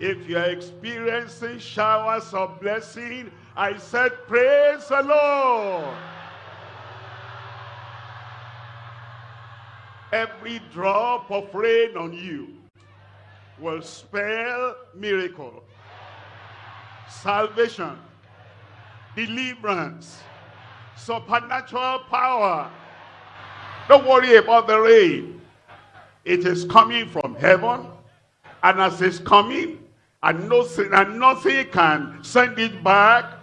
If you're experiencing showers of blessing, I said, praise the Lord. Every drop of rain on you will spell miracle, salvation, deliverance, supernatural power. Don't worry about the rain. It is coming from heaven. And as it's coming, and nothing, and nothing can send it back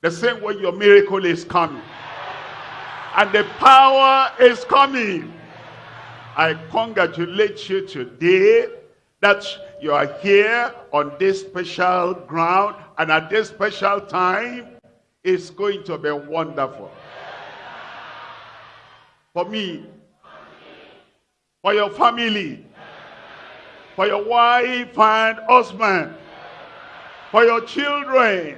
the same way your miracle is coming. And the power is coming. I congratulate you today that you are here on this special ground and at this special time. It's going to be wonderful. For me, for your family, for your wife and husband, for your children.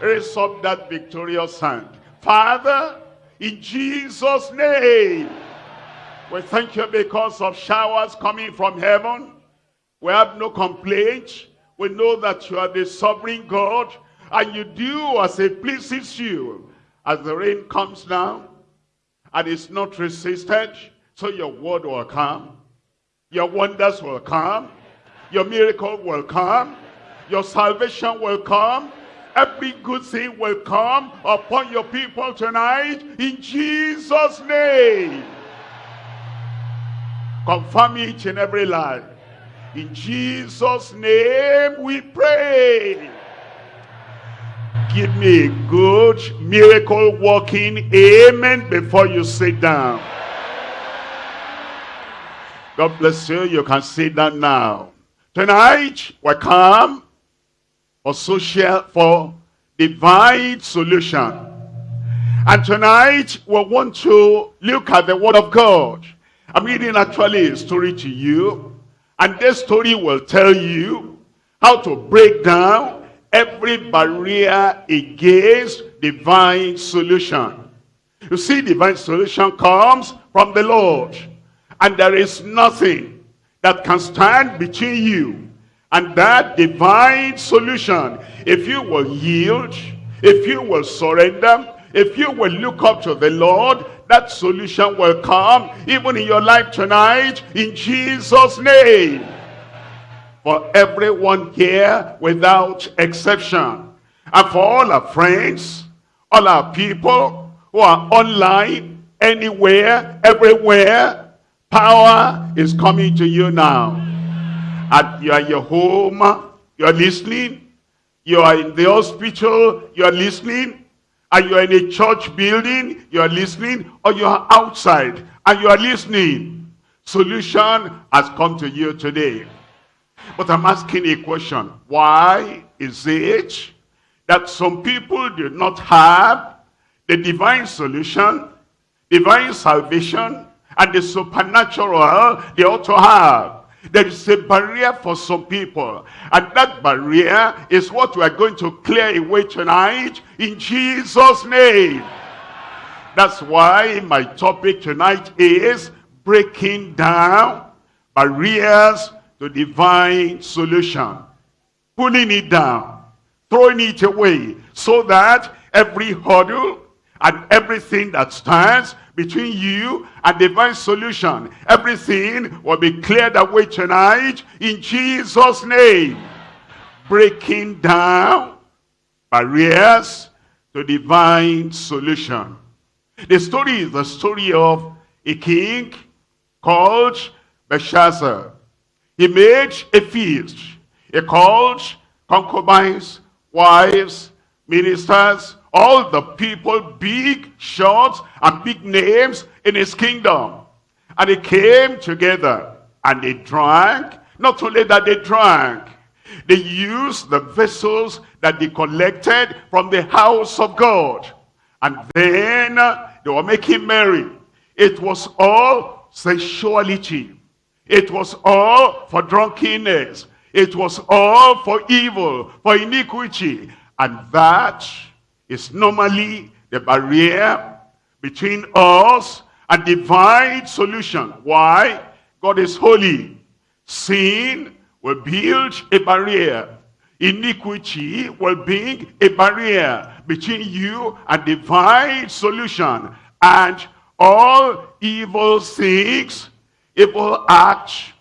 Raise up that victorious hand. Father, in Jesus' name, we thank you because of showers coming from heaven. We have no complaint. We know that you are the sovereign God and you do as it pleases you. As the rain comes down and it's not resisted, so your word will come. Your wonders will come. Your miracle will come. Your salvation will come. Every good thing will come upon your people tonight in Jesus' name. Confirm each and every life. In Jesus' name we pray. Give me a good miracle walking amen before you sit down. God bless you. You can sit down now. Tonight, we come for social, for divine solution. And tonight, we want to look at the word of God. I'm reading actually a story to you. And this story will tell you how to break down every barrier against divine solution. You see, divine solution comes from the Lord. And there is nothing that can stand between you and that divine solution. If you will yield, if you will surrender, if you will look up to the Lord, that solution will come even in your life tonight in Jesus' name. For everyone here without exception. And for all our friends, all our people who are online, anywhere, everywhere, Power is coming to you now. At you are your home, uh, you are listening. You are in the hospital, you are listening. And you are in a church building, you are listening. Or you are outside and you are listening. Solution has come to you today. But I'm asking a question. Why is it that some people do not have the divine solution, divine salvation, and the supernatural they ought to have. There is a barrier for some people. And that barrier is what we are going to clear away tonight in Jesus' name. That's why my topic tonight is breaking down barriers to divine solution. Pulling it down, throwing it away, so that every hurdle and everything that stands between you and divine solution. Everything will be cleared away tonight in Jesus' name. Breaking down barriers to divine solution. The story is the story of a king called Belshazzar. He made a feast. He called concubines, wives, ministers, all the people, big, short, and big names in his kingdom. And they came together and they drank. Not only that they drank, they used the vessels that they collected from the house of God. And then uh, they were making merry. It was all sensuality. It was all for drunkenness. It was all for evil, for iniquity. And that is normally the barrier between us and divine solution. Why? God is holy. Sin will build a barrier. Iniquity will bring a barrier between you and divine solution. And all evil things, evil acts,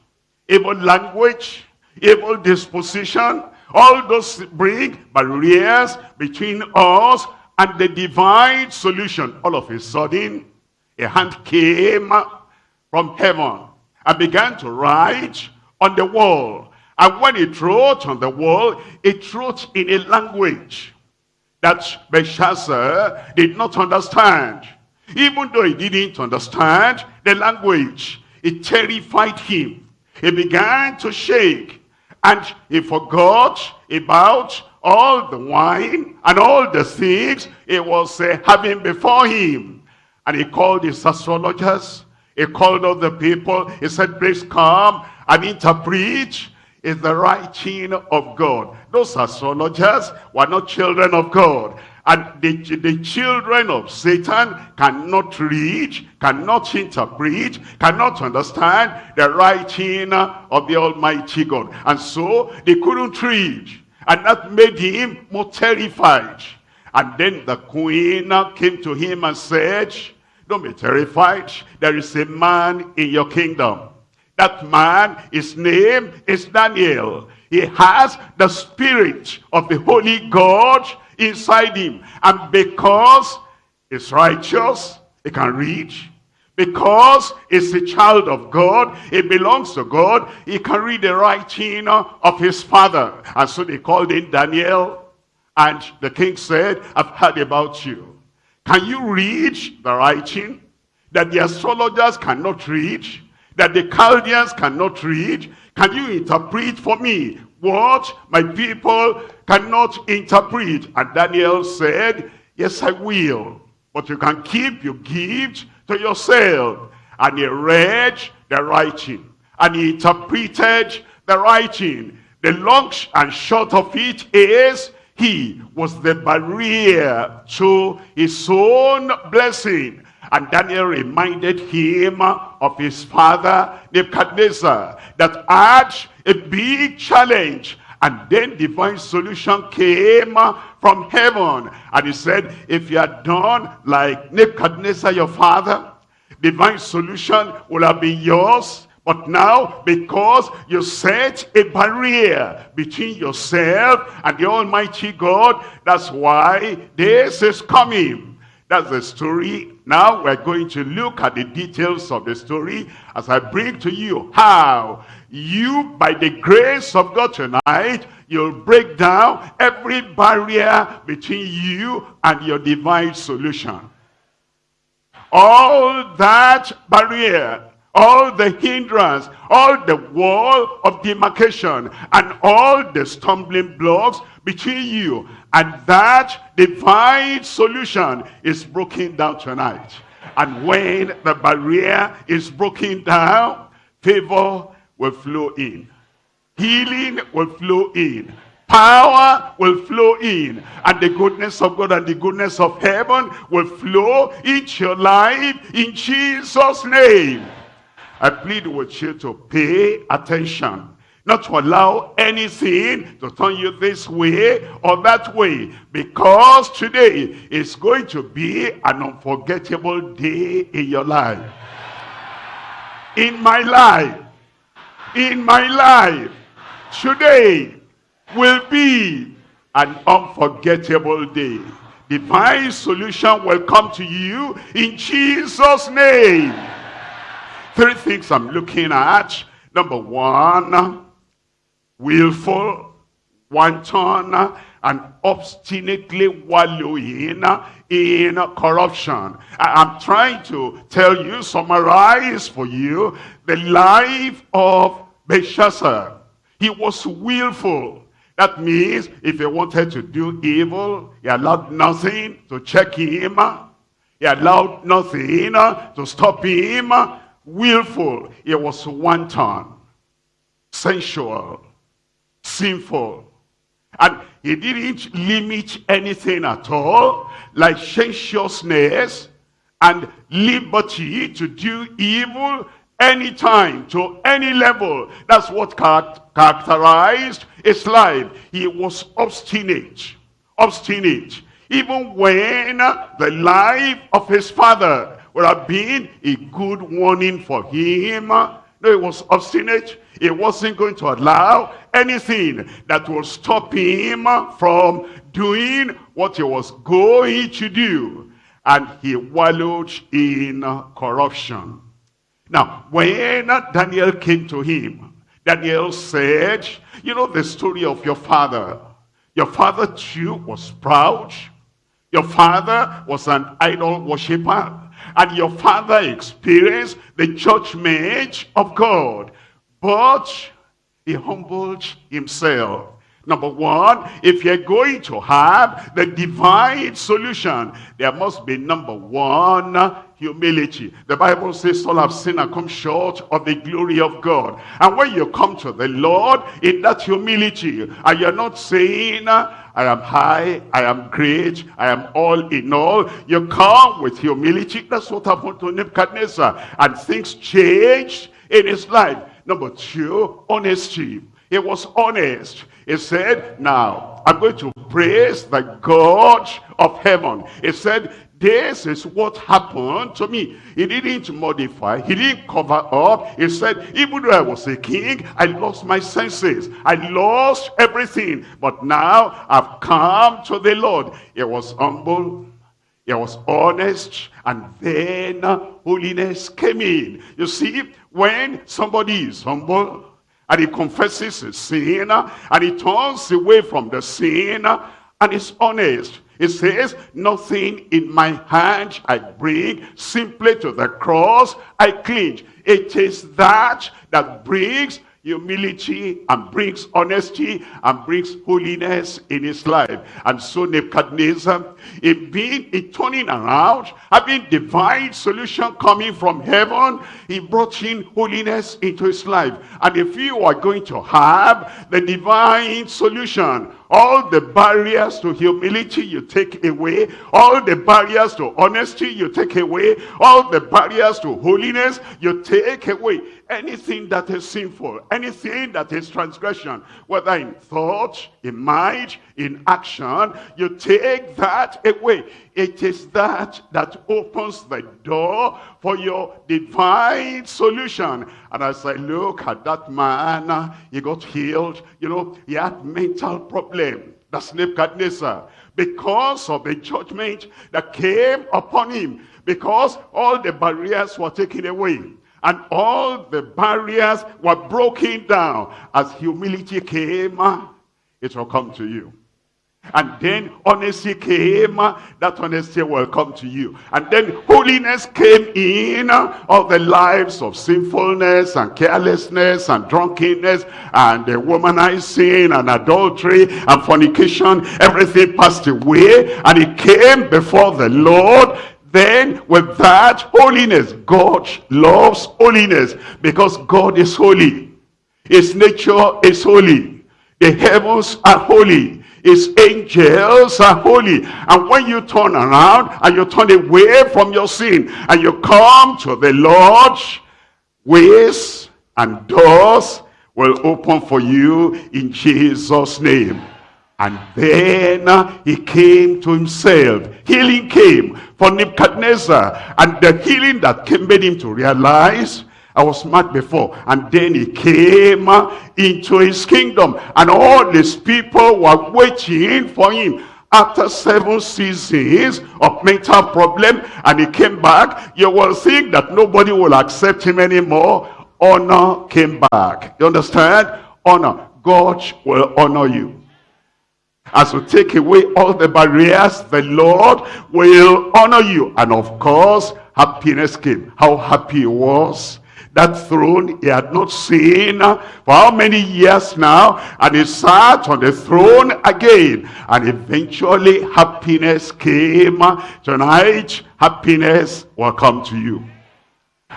evil language, evil disposition, all those bring barriers between us and the divine solution. All of a sudden, a hand came from heaven and began to write on the wall. And when it wrote on the wall, it wrote in a language that Belshazzar did not understand. Even though he didn't understand the language, it terrified him. He began to shake and he forgot about all the wine and all the things he was uh, having before him. And he called his astrologers. He called all the people. He said, please come and interpret is the writing of God. Those astrologers were not children of God. And the, the children of Satan cannot read, cannot interpret, cannot understand the writing of the Almighty God. And so they couldn't read. And that made him more terrified. And then the queen came to him and said, don't be terrified. There is a man in your kingdom. That man, his name is Daniel. He has the spirit of the Holy God inside him. And because he's righteous, he can read. Because he's a child of God, he belongs to God, he can read the writing of his father. And so they called in Daniel. And the king said, I've heard about you. Can you read the writing that the astrologers cannot read? That the Chaldeans cannot read? Can you interpret for me what my people cannot interpret. And Daniel said, yes, I will. But you can keep your gift to yourself. And he read the writing. And he interpreted the writing. The long and short of it is, he was the barrier to his own blessing. And Daniel reminded him of his father Nebuchadnezzar that had a big challenge. And then divine solution came from heaven. And he said, if you had done like Nebuchadnezzar your father, divine solution will have been yours. But now, because you set a barrier between yourself and the Almighty God, that's why this is coming. That's the story. Now we're going to look at the details of the story as I bring to you how you, by the grace of God tonight, you'll break down every barrier between you and your divine solution. All that barrier all the hindrance, all the wall of demarcation, and all the stumbling blocks between you. And that divine solution is broken down tonight. And when the barrier is broken down, favor will flow in. Healing will flow in. Power will flow in. And the goodness of God and the goodness of heaven will flow into your life in Jesus' name. I plead with you to pay attention. Not to allow anything to turn you this way or that way. Because today is going to be an unforgettable day in your life. In my life. In my life. Today will be an unforgettable day. Divine solution will come to you in Jesus' name. Three things I'm looking at. Number one, willful, wanton, and obstinately wallowing in corruption. I'm trying to tell you, summarize for you, the life of Belshazzar. He was willful. That means if he wanted to do evil, he allowed nothing to check him. He allowed nothing to stop him willful. It was wanton, sensual, sinful. And he didn't limit anything at all, licentiousness and liberty to do evil anytime, to any level. That's what characterized his life. He was obstinate, obstinate. Even when the life of his father would have been a good warning for him. No, he was obstinate. He wasn't going to allow anything that will stop him from doing what he was going to do. And he wallowed in corruption. Now, when Daniel came to him, Daniel said, you know the story of your father. Your father too was proud. Your father was an idol worshiper and your father experienced the judgment of God. But he humbled himself. Number one, if you're going to have the divine solution, there must be number one, humility. The Bible says all have sinned and come short of the glory of God. And when you come to the Lord in that humility, and you're not saying, I am high, I am great, I am all in all. You come with humility. That's what happened to Nebuchadnezzar. And things changed in his life. Number two, honesty. He was honest. He said, now, I'm going to praise the God of heaven. He said, this is what happened to me. He didn't modify. He didn't cover up. He said, even though I was a king, I lost my senses. I lost everything. But now I've come to the Lord. He was humble. He was honest. And then holiness came in. You see, when somebody is humble, and he confesses his sin, and he turns away from the sin, and is honest, it says, nothing in my hand I bring, simply to the cross I cling. It is that that brings humility and brings honesty and brings holiness in his life. And so Nebuchadnezzar, in being in turning around, having divine solution coming from heaven, he brought in holiness into his life. And if you are going to have the divine solution, all the barriers to humility you take away, all the barriers to honesty you take away, all the barriers to holiness you take away. Anything that is sinful, anything that is transgression, whether in thought, in mind, in action, you take that away. It is that that opens the door for your divine solution. And as I look at that man, he got healed. You know, he had mental problem. That's Nebuchadnezzar. Because of the judgment that came upon him. Because all the barriers were taken away and all the barriers were broken down. As humility came, it will come to you. And then honesty came, uh, that honesty will come to you. And then holiness came in uh, all the lives of sinfulness and carelessness and drunkenness and womanizing and adultery and fornication. Everything passed away and it came before the Lord then with that holiness, God loves holiness because God is holy. His nature is holy. The heavens are holy. His angels are holy. And when you turn around and you turn away from your sin and you come to the Lord, ways and doors will open for you in Jesus' name. And then he came to himself. Healing came for Nebuchadnezzar. And the healing that came made him to realize, I was smart before. And then he came into his kingdom. And all these people were waiting for him. After seven seasons of mental problem, and he came back, you will think that nobody will accept him anymore. Honor came back. You understand? Honor. God will honor you as you take away all the barriers, the Lord will honor you. And of course, happiness came. How happy he was. That throne he had not seen for how many years now. And he sat on the throne again. And eventually happiness came. Tonight, happiness will come to you.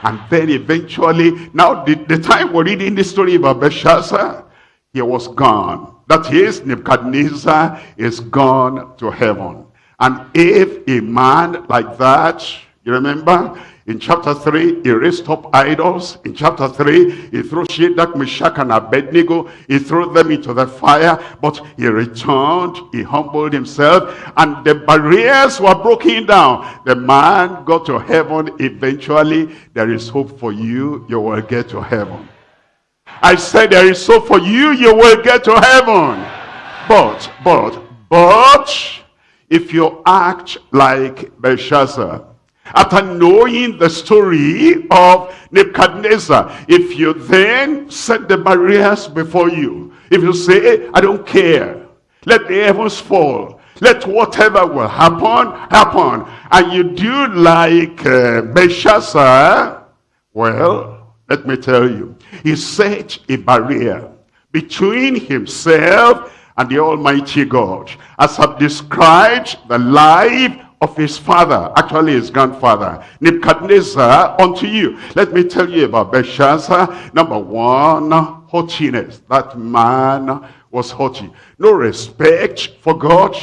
And then eventually, now the, the time we're reading the story about Belshazzar, he was gone. That is, Nebuchadnezzar is gone to heaven. And if a man like that, you remember, In chapter 3, he raised up idols. In chapter 3, he threw Shadrach, Meshach, and Abednego. He threw them into the fire. But he returned. He humbled himself. And the barriers were broken down. The man got to heaven eventually. There is hope for you. You will get to heaven. I said there is hope for you. You will get to heaven. But, but, but, if you act like Belshazzar, after knowing the story of Nebuchadnezzar, if you then set the barriers before you, if you say, I don't care, let the heavens fall, let whatever will happen, happen, and you do like uh, Belshazzar, well, let me tell you, he set a barrier between himself and the Almighty God. As I've described the life of his father, actually his grandfather, Nebuchadnezzar, unto you. Let me tell you about Belshazzar. Number one, haughtiness. That man was haughty. No respect for God.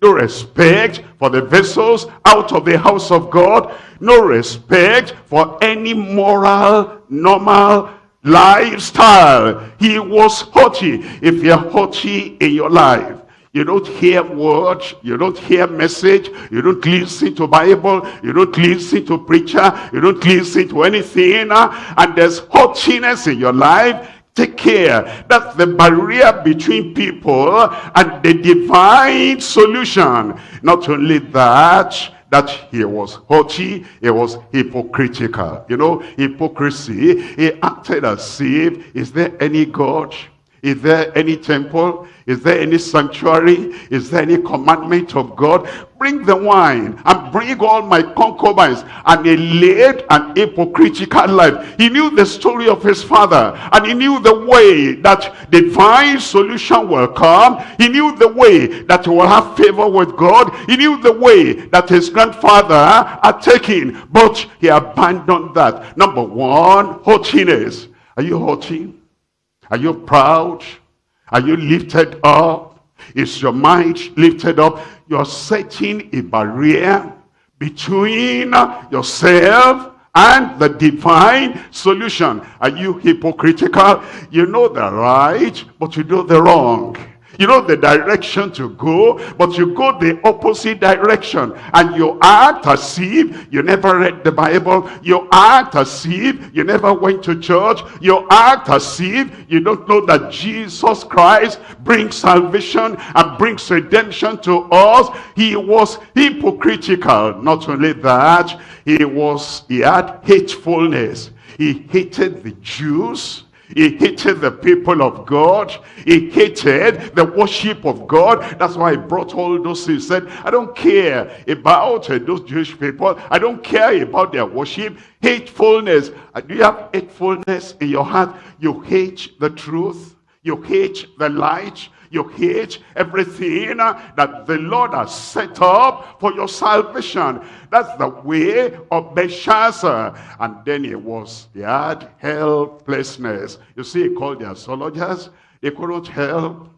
No respect for the vessels out of the house of God. No respect for any moral, normal lifestyle. He was haughty. If you're haughty in your life, you don't hear words, you don't hear message, you don't listen to Bible, you don't listen to preacher, you don't listen to anything, and there's haughtiness in your life, take care. That's the barrier between people and the divine solution. Not only that, that he was haughty, he was hypocritical. You know, hypocrisy, he acted as if, is there any God? Is there any temple? Is there any sanctuary? Is there any commandment of God? Bring the wine and bring all my concubines. And he led an hypocritical life. He knew the story of his father. And he knew the way that divine solution will come. He knew the way that he will have favor with God. He knew the way that his grandfather had taken. But he abandoned that. Number one, haughtiness. Are you haughty? Are you proud? Are you lifted up? Is your mind lifted up? You're setting a barrier between yourself and the divine solution. Are you hypocritical? You know the right, but you do the wrong. You know the direction to go, but you go the opposite direction. And you act as if you never read the Bible. You act as if you never went to church. You act as if you don't know that Jesus Christ brings salvation and brings redemption to us. He was hypocritical. Not only that, he was, he had hatefulness. He hated the Jews he hated the people of God. He hated the worship of God. That's why he brought all those. He said, I don't care about uh, those Jewish people. I don't care about their worship. Hatefulness. Uh, do you have hatefulness in your heart? You hate the truth. You hate the light. You hate everything that the Lord has set up for your salvation. That's the way of Belshazzar. And then he was, he had helplessness. You see, he called the astrologers. They couldn't help.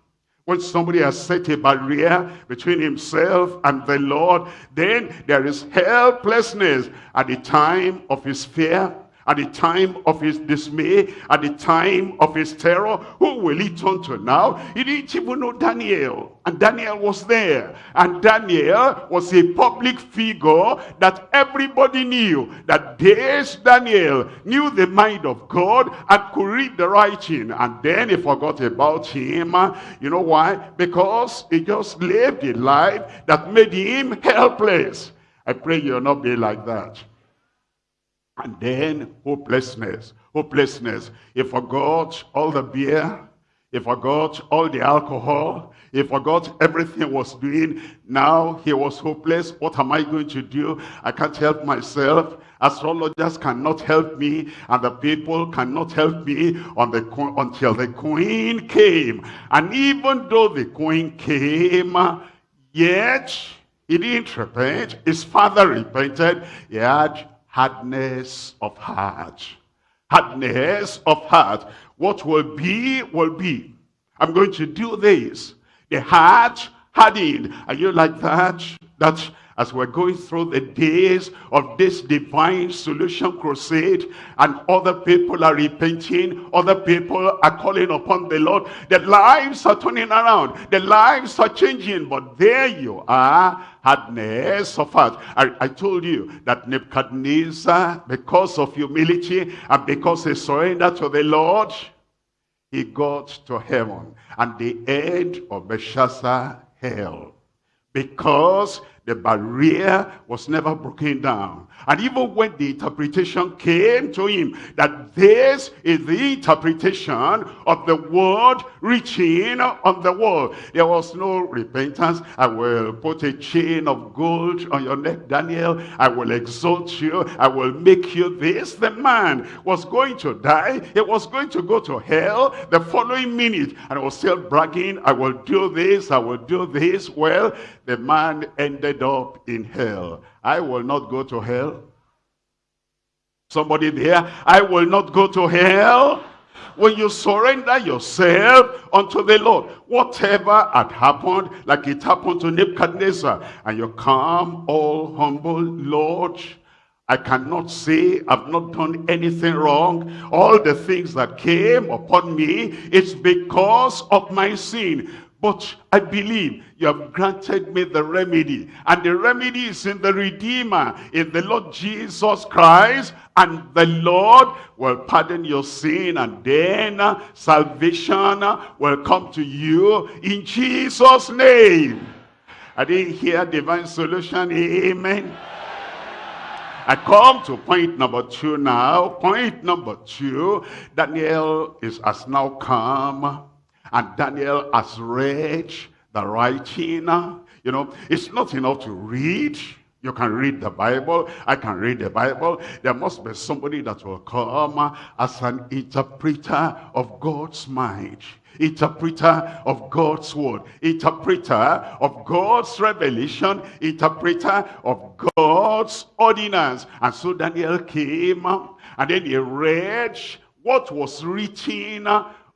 When somebody has set a barrier between himself and the Lord, then there is helplessness at the time of his fear, at the time of his dismay, at the time of his terror, who will he turn to now? He didn't even know Daniel. And Daniel was there. And Daniel was a public figure that everybody knew. That this Daniel knew the mind of God and could read the writing. And then he forgot about him. You know why? Because he just lived a life that made him helpless. I pray you'll not be like that. And then hopelessness, hopelessness. He forgot all the beer. He forgot all the alcohol. He forgot everything was doing. Now he was hopeless. What am I going to do? I can't help myself. Astrologers cannot help me. And the people cannot help me on the, until the queen came. And even though the queen came, yet he didn't repent. His father repented. He had hardness of heart. Hardness of heart. What will be, will be. I'm going to do this. The heart hardened. Are you like that? that as we're going through the days of this divine solution crusade and other people are repenting, other people are calling upon the Lord, their lives are turning around, their lives are changing, but there you are, hardness of heart. I, I told you that Nebuchadnezzar, because of humility and because he surrendered to the Lord, he got to heaven. And the end of Belshazzar, hell. Because the barrier was never broken down. And even when the interpretation came to him that this is the interpretation of the word reaching on the wall, there was no repentance. I will put a chain of gold on your neck, Daniel. I will exalt you. I will make you this. The man was going to die. He was going to go to hell the following minute. And was still bragging, I will do this, I will do this. Well, the man ended up in hell. I will not go to hell. Somebody there, I will not go to hell. When you surrender yourself unto the Lord, whatever had happened, like it happened to Nebuchadnezzar, and you come all humble, Lord, I cannot say I've not done anything wrong. All the things that came upon me, it's because of my sin. But I believe you have granted me the remedy. And the remedy is in the Redeemer, in the Lord Jesus Christ. And the Lord will pardon your sin. And then uh, salvation uh, will come to you in Jesus' name. I didn't hear divine solution. Amen. I come to point number two now. Point number two, Daniel is has now come and Daniel has read the writing. You know, it's not enough to read. You can read the Bible. I can read the Bible. There must be somebody that will come as an interpreter of God's mind. Interpreter of God's word. Interpreter of God's revelation. Interpreter of God's ordinance. And so Daniel came and then he read what was written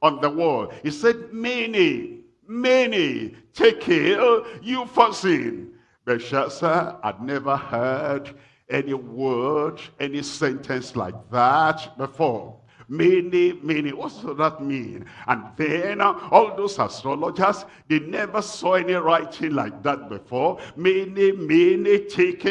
on the wall. He said, many, many, tekel, you for sin. Belshazzar had never heard any word, any sentence like that before. Mene, Mene, what does that mean? And then uh, all those astrologers, they never saw any writing like that before. Many, many take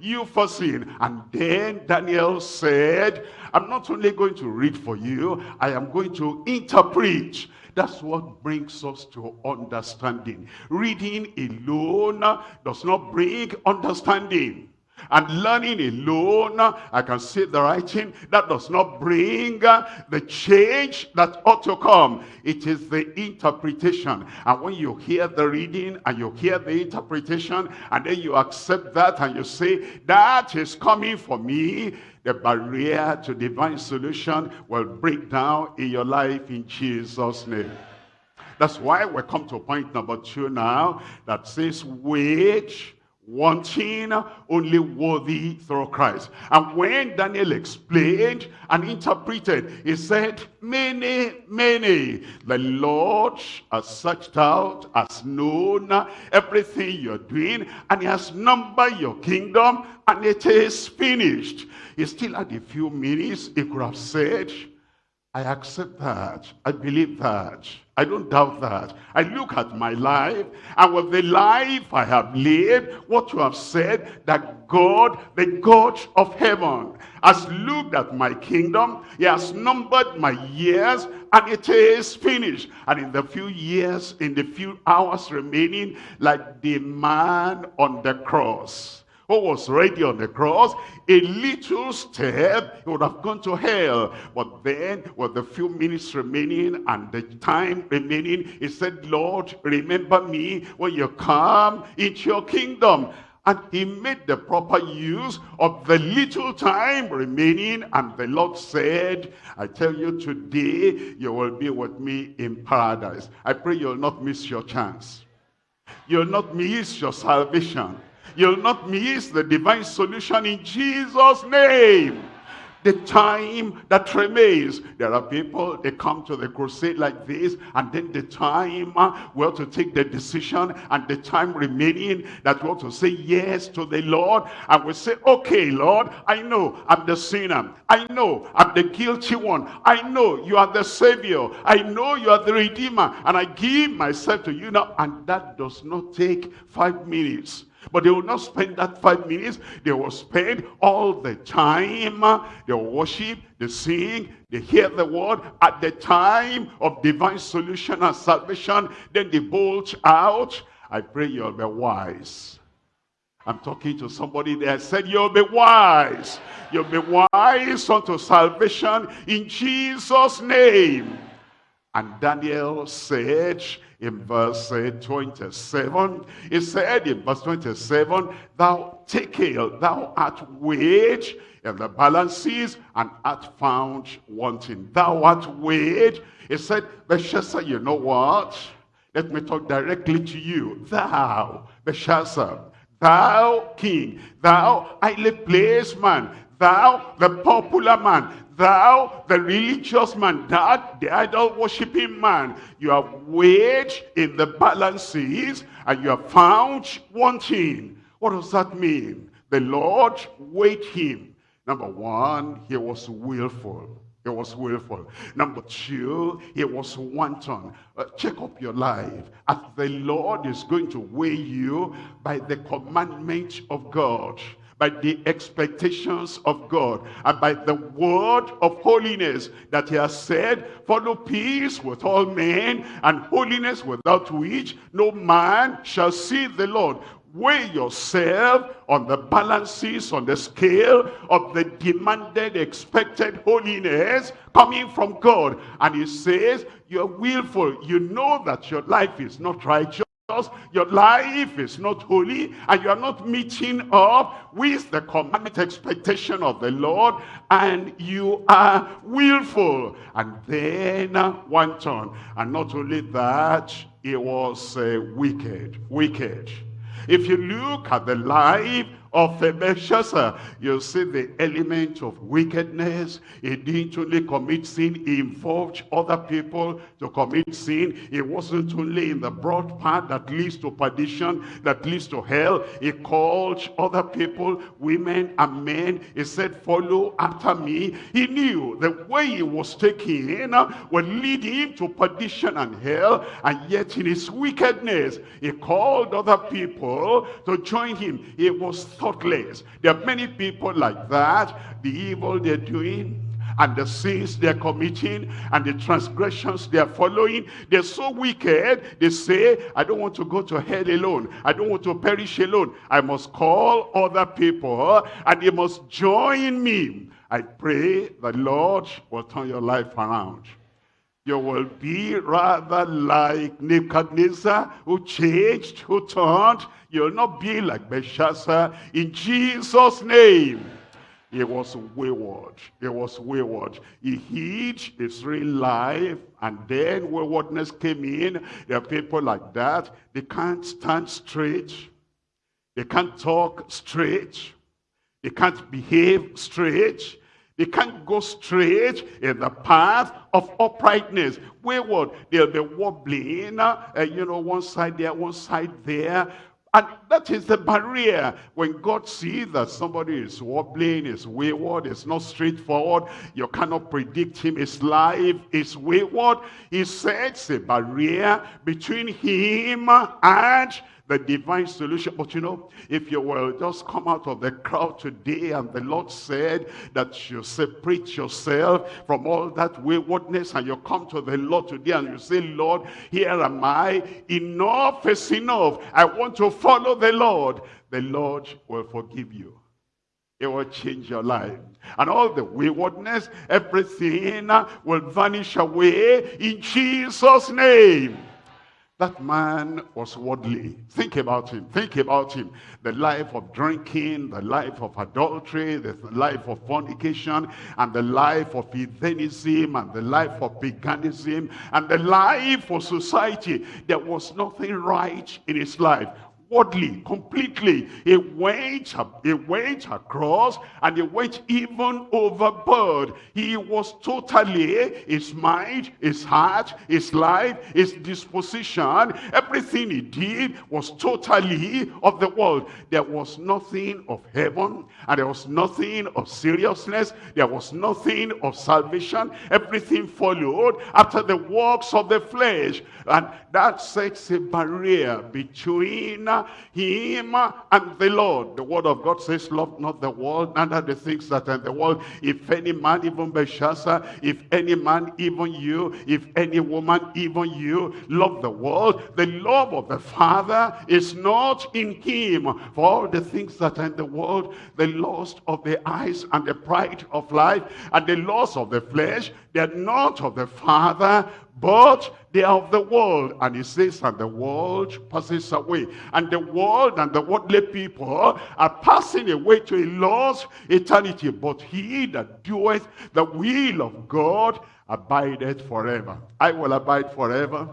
you for sin. And then Daniel said, I'm not only going to read for you, I am going to interpret. That's what brings us to understanding. Reading alone does not bring understanding. And learning alone, I can see the writing, that does not bring uh, the change that ought to come. It is the interpretation. And when you hear the reading and you hear the interpretation, and then you accept that and you say, that is coming for me, the barrier to divine solution will break down in your life in Jesus' name. That's why we come to point number two now that says, wait wanting only worthy through Christ. And when Daniel explained and interpreted, he said, Mene, Mene, the Lord has searched out, has known everything you're doing, and he has numbered your kingdom, and it is finished. He still had a few minutes, he could have said, I accept that. I believe that. I don't doubt that. I look at my life, and with the life I have lived, what you have said, that God, the God of heaven, has looked at my kingdom. He has numbered my years, and it is finished. And in the few years, in the few hours remaining, like the man on the cross, who was ready on the cross, a little step, he would have gone to hell. But then, with the few minutes remaining and the time remaining, he said, Lord, remember me when you come into your kingdom. And he made the proper use of the little time remaining. And the Lord said, I tell you today, you will be with me in paradise. I pray you'll not miss your chance. You'll not miss your salvation. You'll not miss the divine solution in Jesus' name. the time that remains. There are people, they come to the crusade like this, and then the time uh, we to take the decision, and the time remaining that we have to say yes to the Lord, and we say, okay, Lord, I know I'm the sinner. I know I'm the guilty one. I know you are the Savior. I know you are the Redeemer, and I give myself to you now. And that does not take five minutes. But they will not spend that five minutes. They will spend all the time. They worship, they sing, they hear the word. At the time of divine solution and salvation, then they bolt out. I pray you'll be wise. I'm talking to somebody there. I said, you'll be wise. You'll be wise unto salvation in Jesus' name. And Daniel said, in verse uh, 27. He said in verse 27, Thou take thou art weighed in the balances and art found wanting. Thou art weighed. He said, Belshazzar, you know what? Let me talk directly to you. Thou, Belshazzar, thou king, thou highly placed man, thou the popular man, thou, the religious man, that the idol worshipping man, you have weighed in the balances and you have found wanting. What does that mean? The Lord weighed him. Number one, he was willful. He was willful. Number two, he was wanton. Uh, check up your life. As the Lord is going to weigh you by the commandment of God by the expectations of God and by the word of holiness that he has said, follow peace with all men and holiness without which no man shall see the Lord. Weigh yourself on the balances, on the scale of the demanded, expected holiness coming from God. And he says, you're willful. You know that your life is not righteous your life is not holy and you are not meeting up with the commandment expectation of the Lord and you are willful. And then one turn. And not only that it was uh, wicked wicked. If you look at the life of Belshazzar, you see the element of wickedness. He didn't only commit sin, he involved other people to commit sin. It wasn't only in the broad path that leads to perdition, that leads to hell. He called other people, women and men. He said, follow after me. He knew the way he was taking uh, would lead him to perdition and hell. And yet in his wickedness, he called other people to join him. He was thoughtless. There are many people like that. The evil they're doing, and the sins they're committing and the transgressions they're following. They're so wicked. They say i don't want to go to hell alone. I don't want to perish alone. I must call other people and they must join me. I pray the lord will turn your life around you will be rather like Nebuchadnezzar who changed, who turned. You'll not be like Belshazzar in Jesus' name. He was wayward. He was wayward. He hid his real life and then waywardness came in. There are people like that. They can't stand straight. They can't talk straight. They can't behave straight. They can't go straight in the path of uprightness. Wayward, they'll be wobbling, uh, you know, one side there, one side there. And that is the barrier. When God sees that somebody is wobbling, is wayward, is not straightforward, you cannot predict him, his life is wayward. He sets a barrier between him and the divine solution. But you know, if you will just come out of the crowd today and the Lord said that you separate yourself from all that waywardness and you come to the Lord today and you say, Lord, here am I. Enough is enough. I want to follow the Lord. The Lord will forgive you. It will change your life. And all the waywardness, everything will vanish away in Jesus' name. That man was worldly. Think about him. Think about him. The life of drinking, the life of adultery, the life of fornication, and the life of heathenism, and the life of paganism, and the life of society. There was nothing right in his life outwardly, completely. He went, he went across and he went even overboard. He was totally, his mind, his heart, his life, his disposition, everything he did was totally of the world. There was nothing of heaven and there was nothing of seriousness. There was nothing of salvation. Everything followed after the works of the flesh. And that sets a barrier between him and the Lord. The word of God says, love not the world, neither the things that are in the world. If any man, even Belshazzar, if any man, even you, if any woman, even you, love the world, the love of the Father is not in him. For all the things that are in the world, the lust of the eyes and the pride of life and the loss of the flesh, they are not of the Father, but they are of the world. And he says, and the world passes away. And the world and the worldly people are passing away to a lost eternity. But he that doeth the will of God abideth forever. I will abide forever.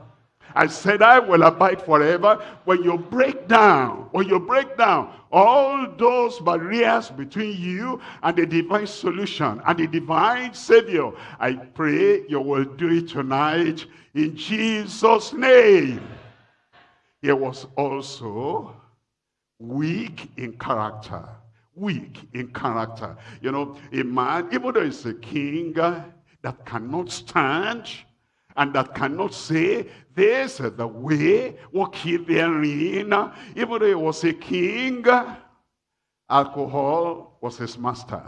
I said, I will abide forever. When you break down, when you break down all those barriers between you and the divine solution and the divine savior, I pray you will do it tonight in Jesus' name. He was also weak in character. Weak in character. You know, a man, even though he's a king uh, that cannot stand and that cannot say, this is the way, walk ye therein. Even though he was a king, alcohol was his master.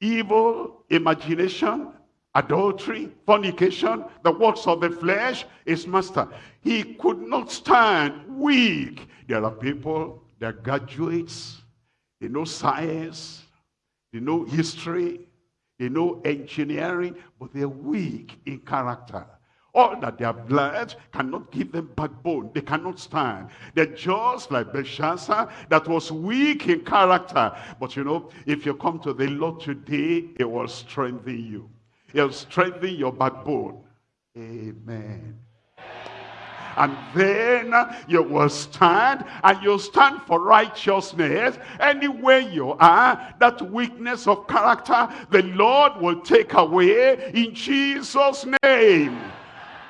Evil imagination, adultery, fornication, the works of the flesh, his master. He could not stand weak. There are people, they're graduates, they know science, they know history, they know engineering, but they're weak in character. All that they have learned cannot give them backbone. They cannot stand. They're just like Belshazzar that was weak in character. But you know, if you come to the Lord today, it will strengthen you. It will strengthen your backbone. Amen and then you will stand and you stand for righteousness anywhere you are. That weakness of character the lord will take away in jesus name.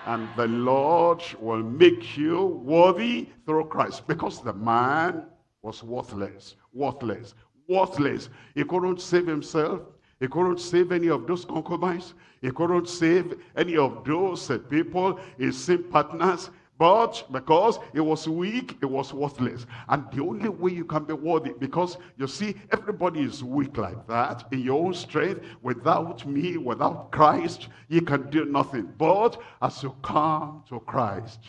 And the lord will make you worthy through christ. Because the man was worthless worthless worthless. He couldn't save himself. He couldn't save any of those concubines. He couldn't save any of those uh, people, his same partners. But because it was weak, it was worthless. And the only way you can be worthy, because you see, everybody is weak like that. In your own strength, without me, without Christ, you can do nothing. But as you come to Christ,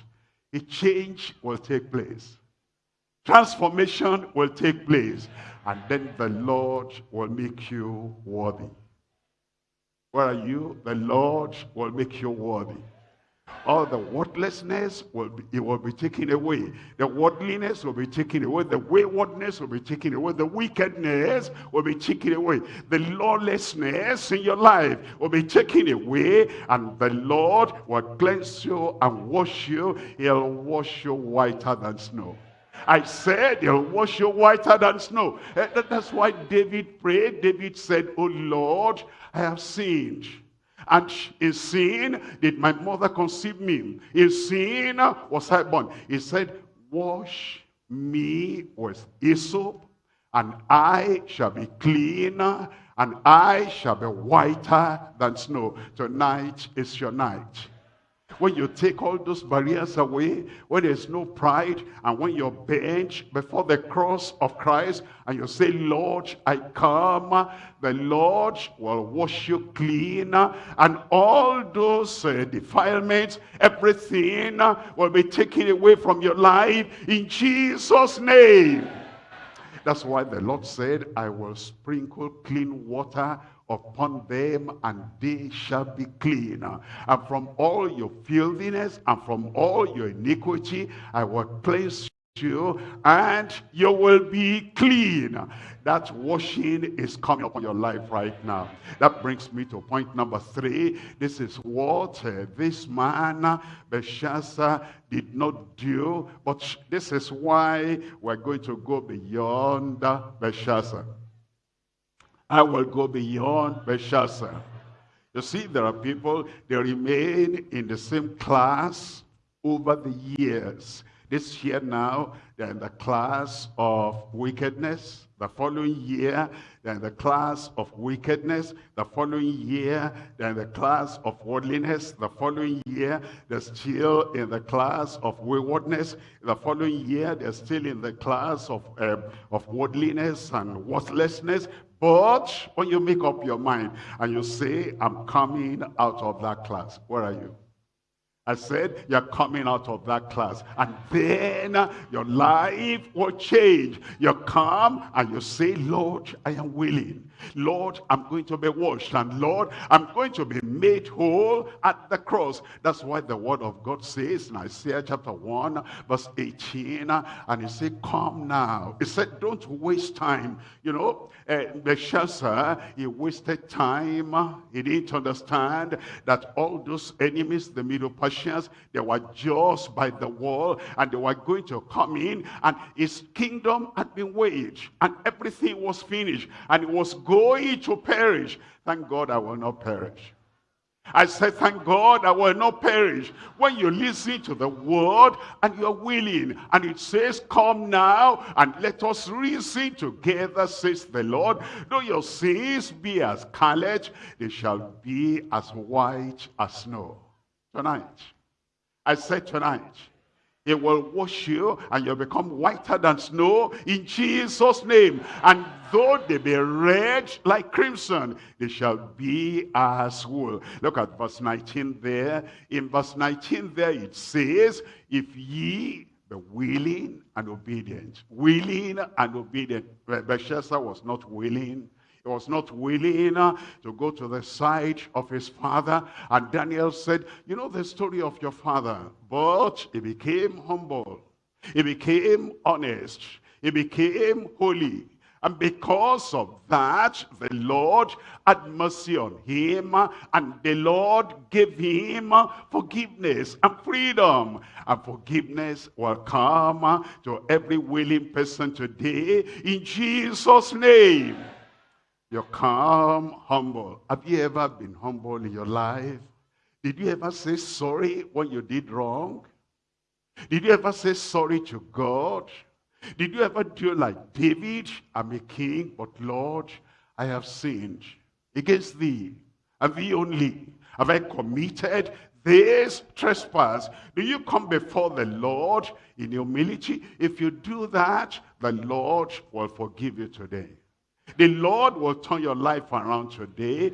a change will take place. Transformation will take place. And then the Lord will make you worthy. Where are you? The Lord will make you worthy all the worthlessness will be, it will be taken away. The worldliness will be taken away. The waywardness will be taken away. The wickedness will be taken away. The lawlessness in your life will be taken away. And the Lord will cleanse you and wash you. He'll wash you whiter than snow. I said he'll wash you whiter than snow. Eh, that's why David prayed. David said, Oh Lord, I have sinned and in sin did my mother conceive me. In sin uh, was I born. He said, wash me with hyssop, and I shall be clean, and I shall be whiter than snow. Tonight is your night. When you take all those barriers away, when there's no pride, and when you're bent before the cross of Christ, and you say, Lord, I come, the Lord will wash you clean, and all those uh, defilements, everything will be taken away from your life in Jesus' name. That's why the Lord said, I will sprinkle clean water upon them and they shall be clean. And from all your filthiness and from all your iniquity I will cleanse you and you will be clean. That washing is coming upon your life right now. That brings me to point number three. This is what uh, this man, Belshazzar, did not do. But this is why we're going to go beyond Belshazzar. I will go beyond Belshazzar. You see, there are people, they remain in the same class over the years. This year now, they're in the class of wickedness. The following year, they're in the class of wickedness. The following year, they're in the class of worldliness. The following year, they're still in the class of waywardness. The following year, they're still in the class of, uh, of worldliness and worthlessness. But when you make up your mind and you say, I'm coming out of that class, where are you? I said, you're coming out of that class. And then your life will change. You come and you say, Lord, I am willing. Lord, I'm going to be washed. And Lord, I'm going to be made whole at the cross. That's why the word of God says in Isaiah chapter 1, verse 18, and he said, come now. He said, don't waste time. You know, uh, Belshazzar, he wasted time. He didn't understand that all those enemies, the Medo-Persians, they were just by the wall and they were going to come in and his kingdom had been waged and everything was finished and it was going to perish. Thank God I will not perish. I said, thank God I will not perish. When you listen to the word and you're willing, and it says, come now and let us reason together, says the Lord. Though your sins be as scarlet, they shall be as white as snow. Tonight, I said tonight, it will wash you and you'll become whiter than snow in Jesus' name. And though they be red like crimson, they shall be as wool. Look at verse 19 there. In verse 19 there it says, if ye be willing and obedient. Willing and obedient. Belshazzar was not willing he was not willing uh, to go to the side of his father. And Daniel said, you know the story of your father. But he became humble. He became honest. He became holy. And because of that, the Lord had mercy on him, uh, and the Lord gave him uh, forgiveness and freedom. And forgiveness will come to every willing person today in Jesus' name. You're calm, humble. Have you ever been humble in your life? Did you ever say sorry when you did wrong? Did you ever say sorry to God? Did you ever do like David? I'm a king, but Lord, I have sinned against thee, and thee only. Have I committed this trespass? Do you come before the Lord in humility? If you do that, the Lord will forgive you today. The Lord will turn your life around today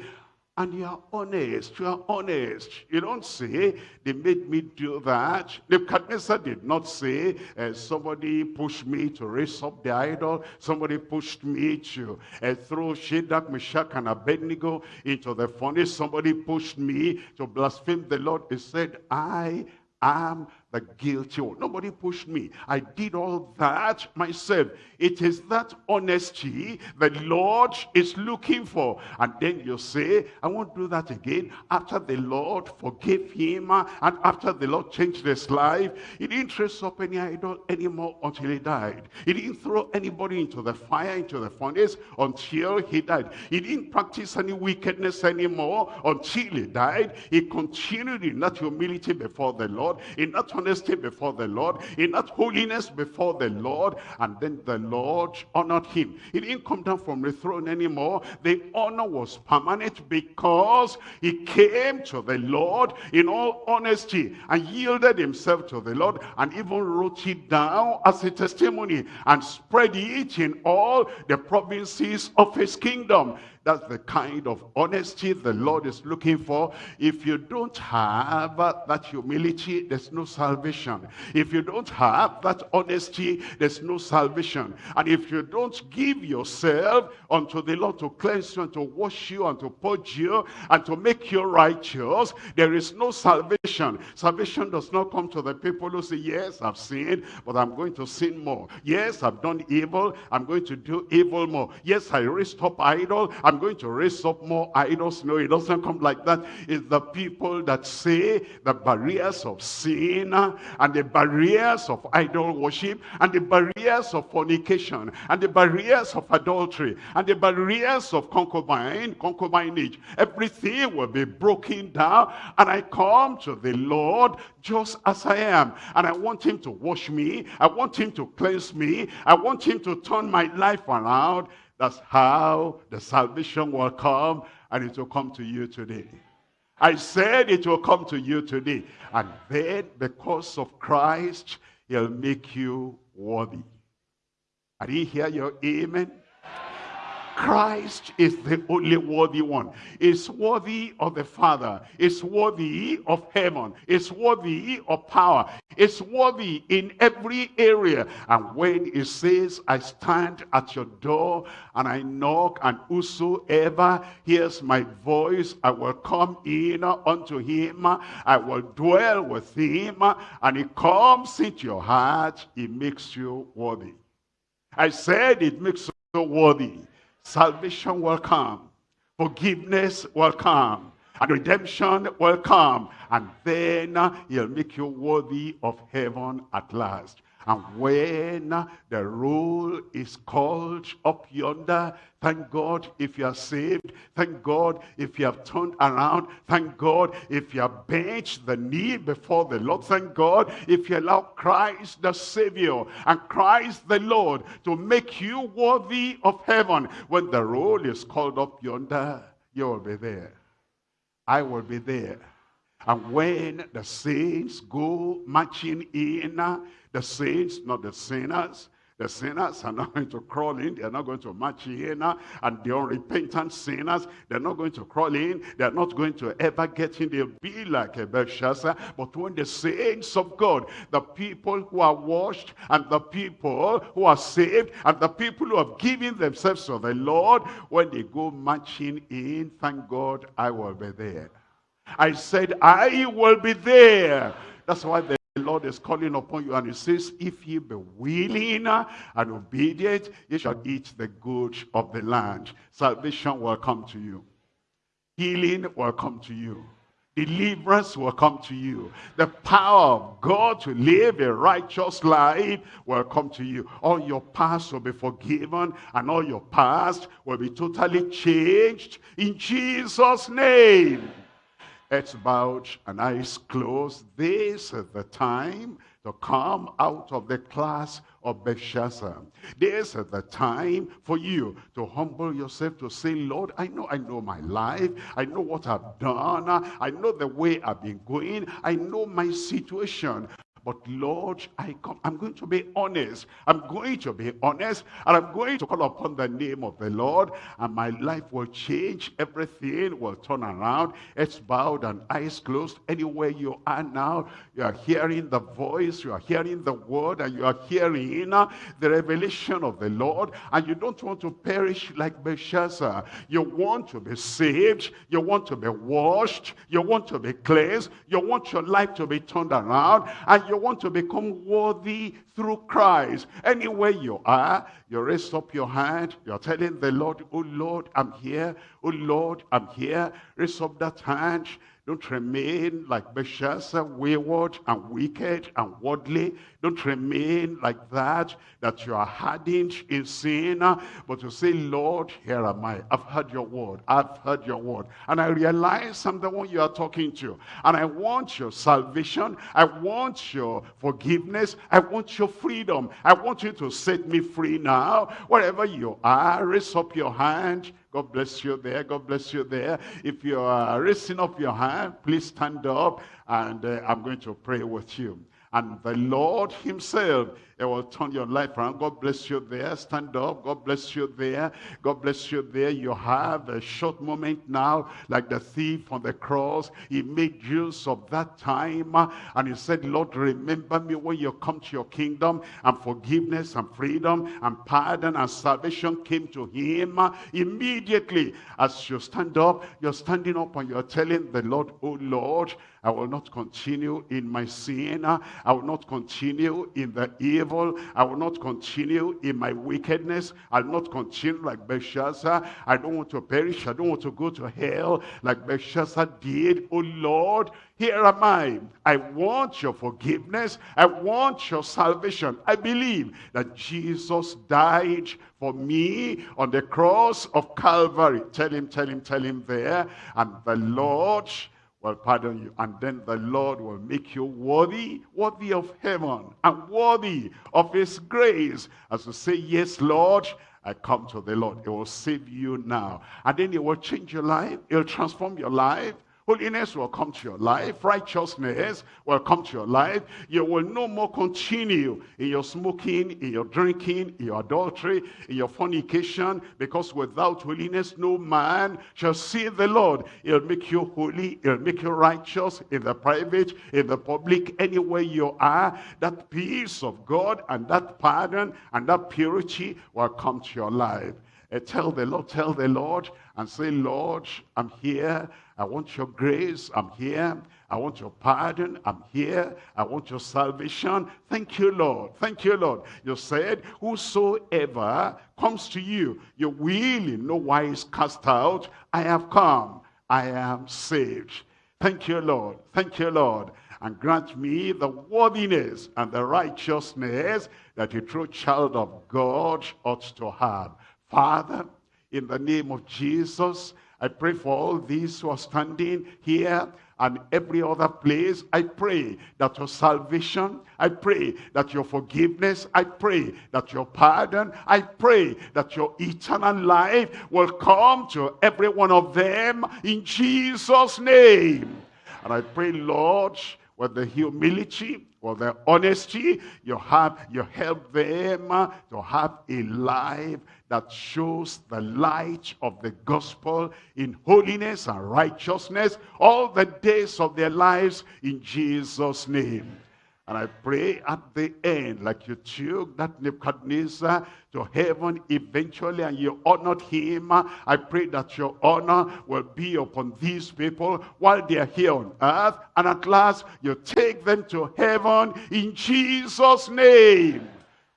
and you are honest, you are honest. You don't say, they made me do that. Nebuchadnezzar did not say, uh, somebody pushed me to raise up the idol. Somebody pushed me to uh, throw Shadrach, Meshach, and Abednego into the furnace. Somebody pushed me to blaspheme the Lord. He said, I am the guilty one. Nobody pushed me. I did all that myself. It is that honesty the Lord is looking for. And then you say, I won't do that again. After the Lord forgave him uh, and after the Lord changed his life, he didn't trace up any idol anymore until he died. He didn't throw anybody into the fire, into the furnace until he died. He didn't practice any wickedness anymore until he died. He continued in that humility before the Lord, in that honesty before the Lord, in that holiness before the Lord, and then the Lord honored him. He didn't come down from the throne anymore. The honor was permanent because he came to the Lord in all honesty and yielded himself to the Lord and even wrote it down as a testimony and spread it in all the provinces of his kingdom. That's the kind of honesty the Lord is looking for. If you don't have that humility, there's no salvation. If you don't have that honesty, there's no salvation. And if you don't give yourself unto the Lord to cleanse you and to wash you and to purge you and to make you righteous, there is no salvation. Salvation does not come to the people who say, yes, I've sinned, but I'm going to sin more. Yes, I've done evil, I'm going to do evil more. Yes, I raised up idol, I'm going to raise up more idols. No, it doesn't come like that. It's the people that say the barriers of sin and the barriers of idol worship and the barriers of fornication and the barriers of adultery and the barriers of concubine, concubinage. Everything will be broken down and I come to the Lord just as I am. And I want him to wash me. I want him to cleanse me. I want him to turn my life around. That's how the salvation will come and it will come to you today. I said it will come to you today. And then because of Christ, he'll make you worthy. Are you hear your amen? Christ is the only worthy one. Is worthy of the Father. Is worthy of heaven. Is worthy of power. Is worthy in every area. And when he says, I stand at your door and I knock and whosoever hears my voice, I will come in unto him. I will dwell with him. And he comes into your heart. He makes you worthy. I said it makes you worthy salvation will come, forgiveness will come, and redemption will come. And then uh, he'll make you worthy of heaven at last. And when the roll is called up yonder, thank God if you are saved. Thank God if you have turned around. Thank God if you have bent the knee before the Lord. Thank God if you allow Christ the Savior and Christ the Lord to make you worthy of heaven. When the roll is called up yonder, you will be there. I will be there. And when the saints go marching in, uh, the saints, not the sinners, the sinners are not going to crawl in. They're not going to march in. Uh, and the unrepentant sinners, they're not going to crawl in. They're not going to ever get in. They'll be like a Belshazzar. But when the saints of God, the people who are washed, and the people who are saved, and the people who have given themselves to the Lord, when they go marching in, thank God I will be there. I said, I will be there. That's why the Lord is calling upon you and he says, if ye be willing and obedient, ye shall eat the good of the land. Salvation will come to you. Healing will come to you. Deliverance will come to you. The power of God to live a righteous life will come to you. All your past will be forgiven and all your past will be totally changed in Jesus' name heads bowed and eyes closed. This is the time to come out of the class of Belshazzar. This is the time for you to humble yourself to say, Lord, I know I know my life. I know what I've done. I know the way I've been going. I know my situation. But Lord, I come, I'm going to be honest. I'm going to be honest. And I'm going to call upon the name of the Lord. And my life will change. Everything will turn around. It's bowed and eyes closed. Anywhere you are now, you are hearing the voice. You are hearing the word. And you are hearing the revelation of the Lord. And you don't want to perish like Belshazzar. You want to be saved. You want to be washed. You want to be cleansed. You want your life to be turned around. And you want to become worthy through Christ. Anywhere you are, you raise up your hand. You're telling the Lord, oh Lord, I'm here. Oh Lord, I'm here. Raise up that hand. Don't remain like Belshazzar, wayward and wicked and worldly. Don't remain like that, that you are hardened in sin. But to say, Lord, here am I. I've heard your word. I've heard your word. And I realize I'm the one you are talking to. And I want your salvation. I want your forgiveness. I want your freedom. I want you to set me free now. Wherever you are, raise up your hand God bless you there. God bless you there. If you are raising up your hand, please stand up and uh, I'm going to pray with you. and the Lord himself it will turn your life around. God bless you there. Stand up. God bless you there. God bless you there. You have a short moment now, like the thief on the cross. He made use of that time. Uh, and he said, Lord, remember me when you come to your kingdom. And forgiveness and freedom and pardon and salvation came to him. Uh, immediately, as you stand up, you're standing up and you're telling the Lord, oh Lord, I will not continue in my sin. Uh, I will not continue in the evil. I will not continue in my wickedness. I'll not continue like Belshazzar. I don't want to perish. I don't want to go to hell like Belshazzar did. Oh Lord, here am I. I want your forgiveness. I want your salvation. I believe that Jesus died for me on the cross of Calvary. Tell him, tell him, tell him there. And the Lord will pardon you. And then the Lord will make you worthy, worthy of heaven and worthy of his grace. As you say, yes, Lord, I come to the Lord. It will save you now. And then it will change your life. It will transform your life. Holiness will come to your life. Righteousness will come to your life. You will no more continue in your smoking, in your drinking, in your adultery, in your fornication, because without holiness, no man shall see the Lord. He'll make you holy. He'll make you righteous in the private, in the public, anywhere you are. That peace of God and that pardon and that purity will come to your life. Uh, tell the Lord, tell the Lord, and say, Lord, I'm here. I want your grace. I'm here. I want your pardon. I'm here. I want your salvation. Thank you, Lord. Thank you, Lord. You said, whosoever comes to you, you will in no wise cast out. I have come. I am saved. Thank you, Lord. Thank you, Lord. And grant me the worthiness and the righteousness that a true child of God ought to have. Father, in the name of Jesus, I pray for all these who are standing here and every other place. I pray that your salvation, I pray that your forgiveness, I pray that your pardon, I pray that your eternal life will come to every one of them in Jesus' name. And I pray, Lord, with the humility, with the honesty, you have you help them to have a life that shows the light of the gospel in holiness and righteousness all the days of their lives in Jesus' name. And I pray at the end, like you took that Nebuchadnezzar to heaven eventually and you honored him, I pray that your honor will be upon these people while they are here on earth. And at last, you take them to heaven in Jesus' name.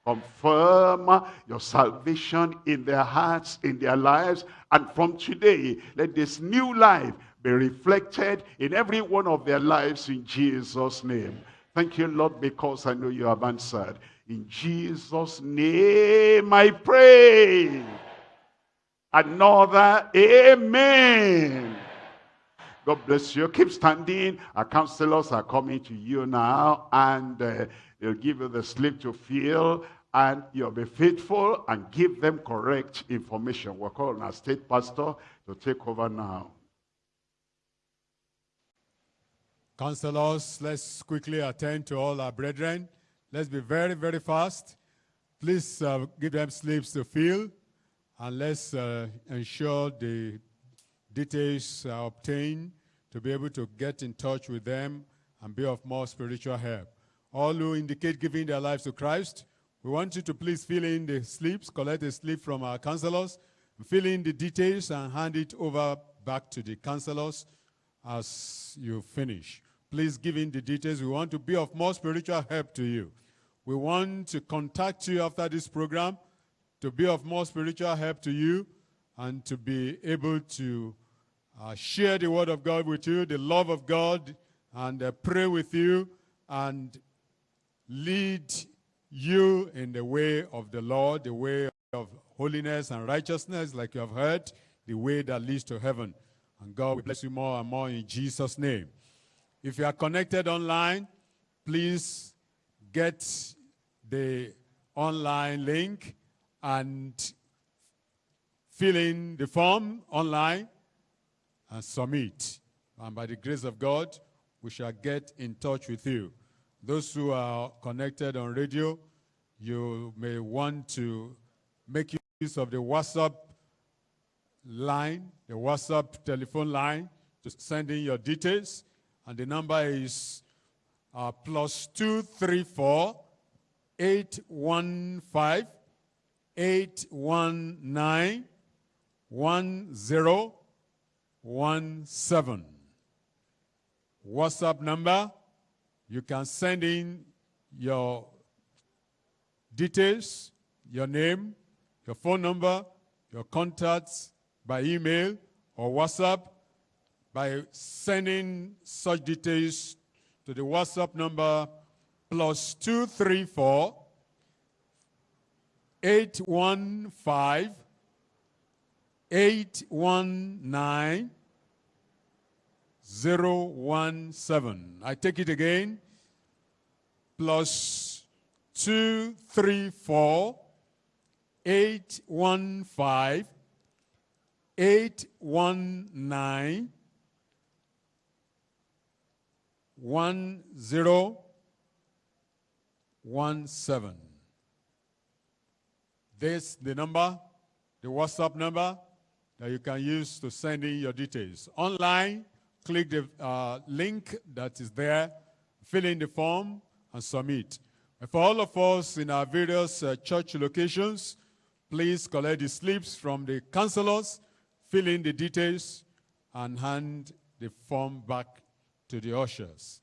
Confirm your salvation in their hearts, in their lives. And from today, let this new life be reflected in every one of their lives in Jesus' name. Thank you, Lord, because I know you have answered. In Jesus' name I pray. Another amen. God bless you. Keep standing. Our counselors are coming to you now and uh, they'll give you the slip to fill and you'll be faithful and give them correct information. We're calling our state pastor to take over now. Counselors, let's quickly attend to all our brethren. Let's be very, very fast. Please uh, give them slips to fill, and let's uh, ensure the details are obtained to be able to get in touch with them and be of more spiritual help. All who indicate giving their lives to Christ, we want you to please fill in the slips, collect a slip from our counselors, fill in the details and hand it over back to the counselors as you finish. Please give in the details. We want to be of more spiritual help to you. We want to contact you after this program to be of more spiritual help to you and to be able to uh, share the word of God with you, the love of God, and uh, pray with you and lead you in the way of the Lord, the way of holiness and righteousness, like you have heard, the way that leads to heaven. And God will bless you more and more in Jesus' name. If you are connected online, please get the online link and fill in the form online and submit. And by the grace of God, we shall get in touch with you Those who are connected on radio, you may want to make use of the WhatsApp line, the WhatsApp telephone line, to send in your details. And the number is uh, plus 234 815 819 1017. WhatsApp number, you can send in your details, your name, your phone number, your contacts by email or WhatsApp by sending such details to the WhatsApp number plus 234 815 819 017. I take it again. Plus 234 815 819 1017. This the number, the WhatsApp number that you can use to send in your details. Online, click the uh, link that is there, fill in the form, and submit. And for all of us in our various uh, church locations, please collect the slips from the counselors, fill in the details, and hand the form back to the ushers.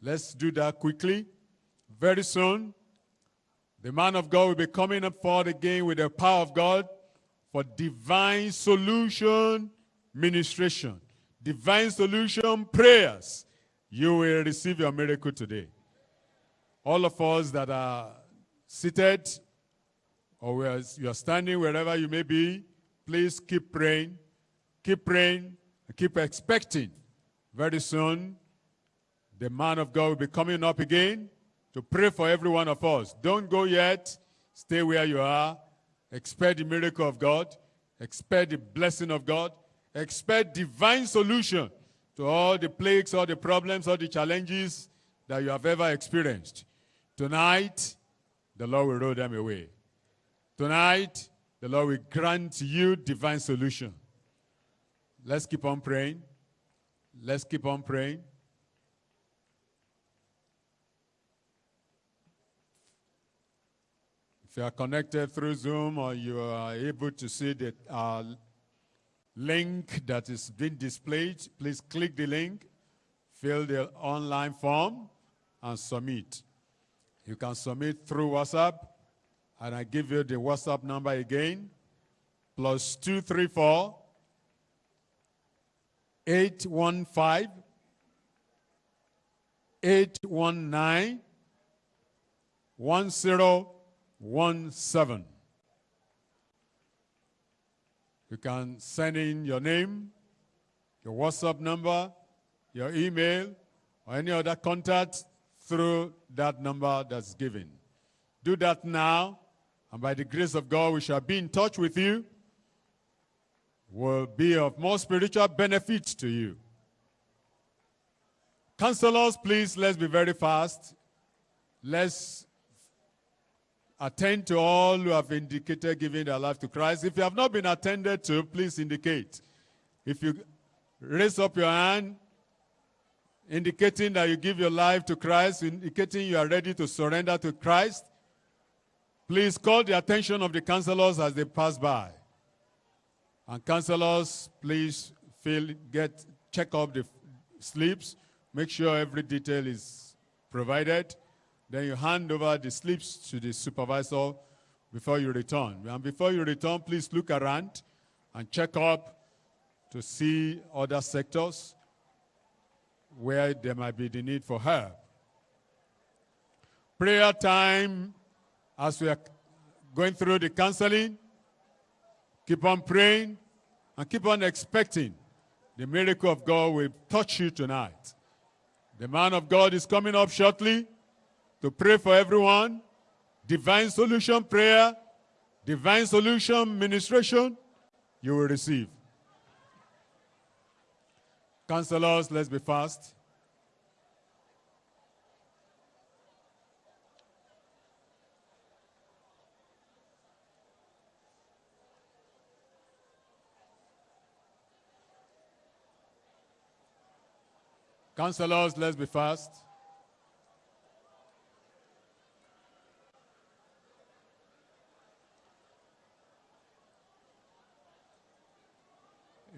Let's do that quickly. Very soon, the man of God will be coming up forward again with the power of God for divine solution ministration, divine solution prayers. You will receive your miracle today. All of us that are seated or you are standing wherever you may be, please keep praying, keep praying, keep expecting. Very soon, the man of God will be coming up again to pray for every one of us. Don't go yet. Stay where you are. Expect the miracle of God. Expect the blessing of God. Expect divine solution to all the plagues, all the problems, all the challenges that you have ever experienced. Tonight, the Lord will roll them away. Tonight, the Lord will grant you divine solution. Let's keep on praying. Let's keep on praying. If you are connected through Zoom or you are able to see the uh, link that is being displayed, please click the link, fill the online form, and submit. You can submit through WhatsApp, and I give you the WhatsApp number again, plus 234 815 819 1017. You can send in your name, your WhatsApp number, your email, or any other contact through that number that's given. Do that now, and by the grace of God, we shall be in touch with you. Will be of more spiritual benefit to you. Counselors, please, let's be very fast. Let's attend to all who have indicated giving their life to Christ. If you have not been attended to, please indicate. If you raise up your hand, indicating that you give your life to Christ, indicating you are ready to surrender to Christ, please call the attention of the counselors as they pass by. And counselors, please fill, get, check up the slips, make sure every detail is provided. Then you hand over the slips to the supervisor before you return. And before you return, please look around and check up to see other sectors where there might be the need for help. Prayer time as we are going through the counseling. Keep on praying and keep on expecting the miracle of God will touch you tonight. The man of God is coming up shortly to pray for everyone, divine solution prayer, divine solution ministration, you will receive. Counselors, let's be fast. Counselors, let's be fast.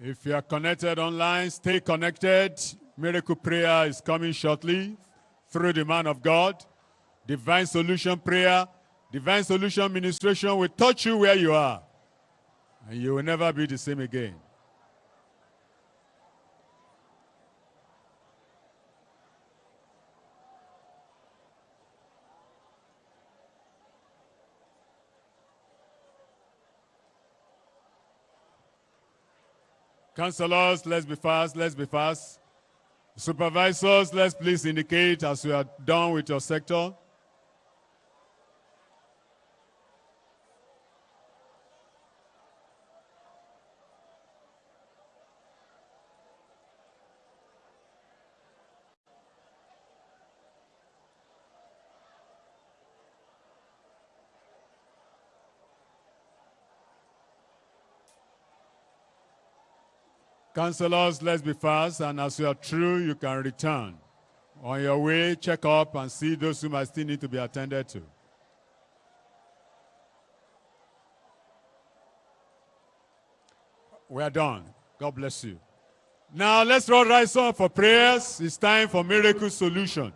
If you are connected online, stay connected. Miracle prayer is coming shortly through the man of God. Divine solution prayer, divine solution ministration will touch you where you are. And you will never be the same again. Counselors, let's be fast, let's be fast. Supervisors, let's please indicate as you are done with your sector. Counselors, let's be fast, and as you are through, you can return. On your way, check up and see those who might still need to be attended to. We are done. God bless you. Now let's all rise up for prayers. It's time for miracle solution.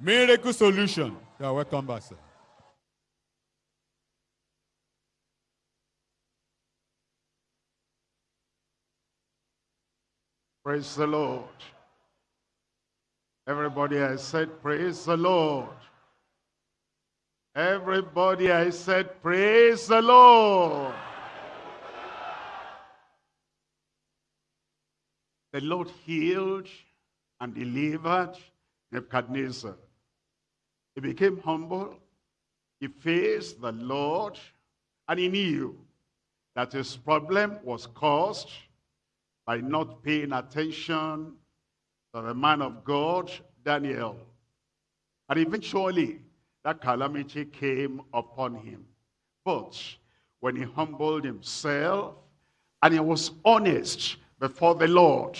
Miracle solution. Yeah, welcome back, sir. Praise the Lord. Everybody I said, praise the Lord. Everybody I said, praise the Lord. The Lord healed and delivered Nebuchadnezzar. He became humble. He faced the Lord and he knew that his problem was caused by not paying attention to the man of God, Daniel. And eventually, that calamity came upon him. But when he humbled himself and he was honest before the Lord,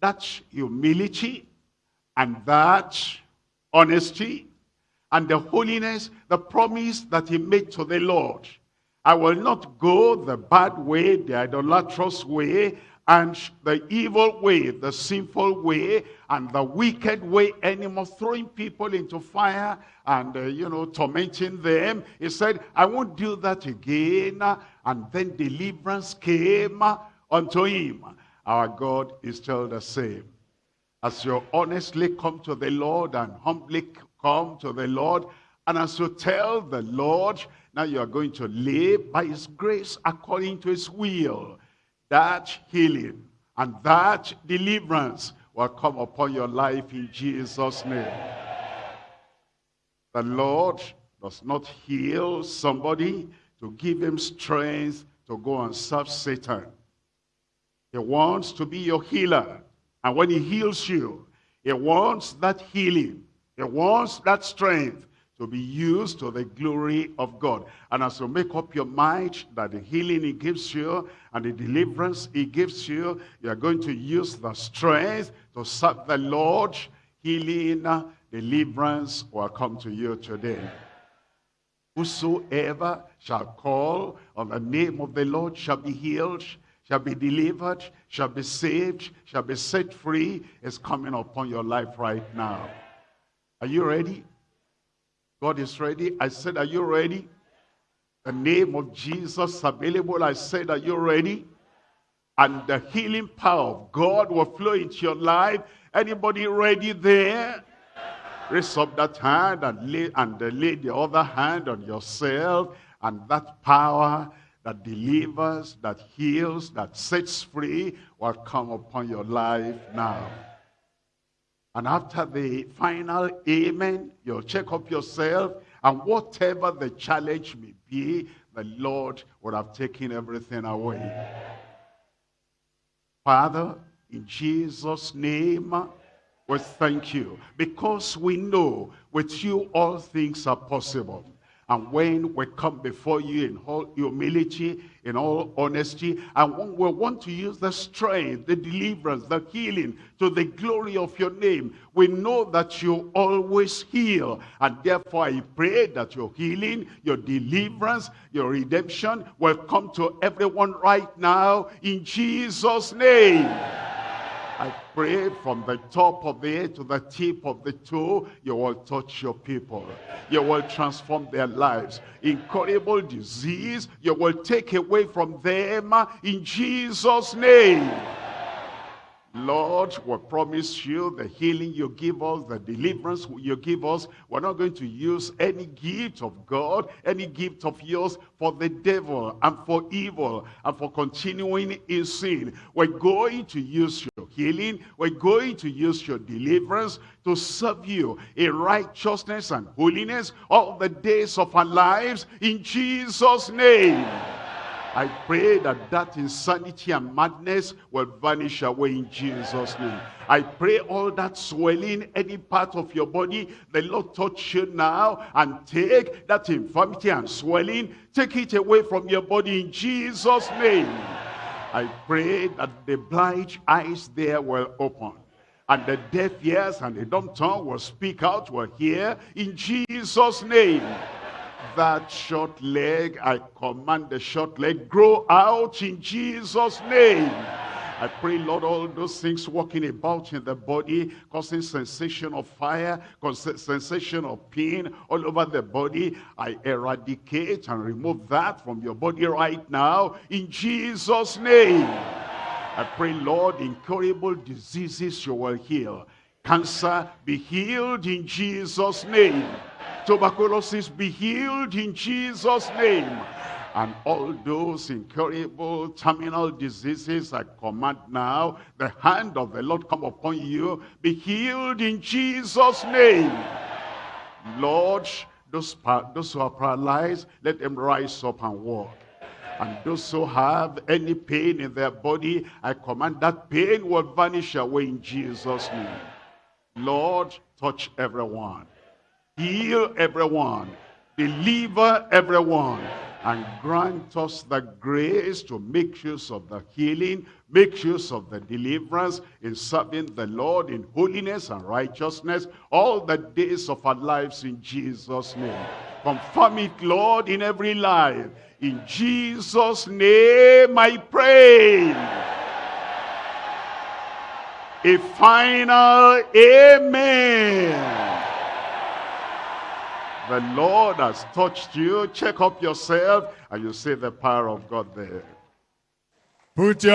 that humility and that honesty and the holiness, the promise that he made to the Lord. I will not go the bad way, the idolatrous way and the evil way, the sinful way, and the wicked way anymore, throwing people into fire and, uh, you know, tormenting them. He said, I won't do that again. And then deliverance came unto him. Our God is still the same. As you honestly come to the Lord and humbly come to the Lord, and as you tell the Lord, now you are going to live by his grace according to his will that healing and that deliverance will come upon your life in Jesus' name. The Lord does not heal somebody to give him strength to go and serve Satan. He wants to be your healer. And when he heals you, he wants that healing. He wants that strength to be used to the glory of God. And as you make up your mind that the healing he gives you and the deliverance he gives you, you are going to use the strength to serve the Lord. Healing, deliverance will come to you today. Whosoever shall call on the name of the Lord shall be healed, shall be delivered, shall be saved, shall be set free is coming upon your life right now. Are you ready? God is ready. I said, are you ready? The name of Jesus available. I said, are you ready? And the healing power of God will flow into your life. Anybody ready there? Raise up that hand and lay, and lay the other hand on yourself. And that power that delivers, that heals, that sets free will come upon your life now. And after the final amen, you'll check up yourself. And whatever the challenge may be, the Lord would have taken everything away. Father, in Jesus' name, we thank you. Because we know with you all things are possible. And when we come before you in all humility, in all honesty, and when we want to use the strength, the deliverance, the healing to the glory of your name, we know that you always heal. And therefore I pray that your healing, your deliverance, your redemption will come to everyone right now in Jesus' name. I pray from the top of the head to the tip of the toe, you will touch your people. You will transform their lives. Incurable disease, you will take away from them in Jesus' name. Lord, we promise you the healing you give us, the deliverance you give us. We're not going to use any gift of God, any gift of yours for the devil and for evil and for continuing in sin. We're going to use your healing. We're going to use your deliverance to serve you in righteousness and holiness all the days of our lives in Jesus' name. I pray that that insanity and madness will vanish away in Jesus' name. I pray all that swelling, any part of your body, the Lord touch you now and take that infirmity and swelling, take it away from your body in Jesus' name. I pray that the blind eyes there will open and the deaf ears and the dumb tongue will speak out, will hear in Jesus' name that short leg, I command the short leg, grow out in Jesus' name. I pray, Lord, all those things walking about in the body, causing sensation of fire, sensation of pain all over the body, I eradicate and remove that from your body right now in Jesus' name. I pray, Lord, incurable diseases you will heal. Cancer, be healed in Jesus' name tuberculosis be healed in Jesus' name. And all those incurable terminal diseases, I command now, the hand of the Lord come upon you, be healed in Jesus' name. Lord, those, those who are paralyzed, let them rise up and walk. And those who have any pain in their body, I command that pain will vanish away in Jesus' name. Lord, touch everyone heal everyone, deliver everyone, and grant us the grace to make use of the healing, make use of the deliverance in serving the Lord in holiness and righteousness all the days of our lives in Jesus' name. Confirm it, Lord, in every life. In Jesus' name I pray. A final amen. The Lord has touched you. Check up yourself and you see the power of God there. Put your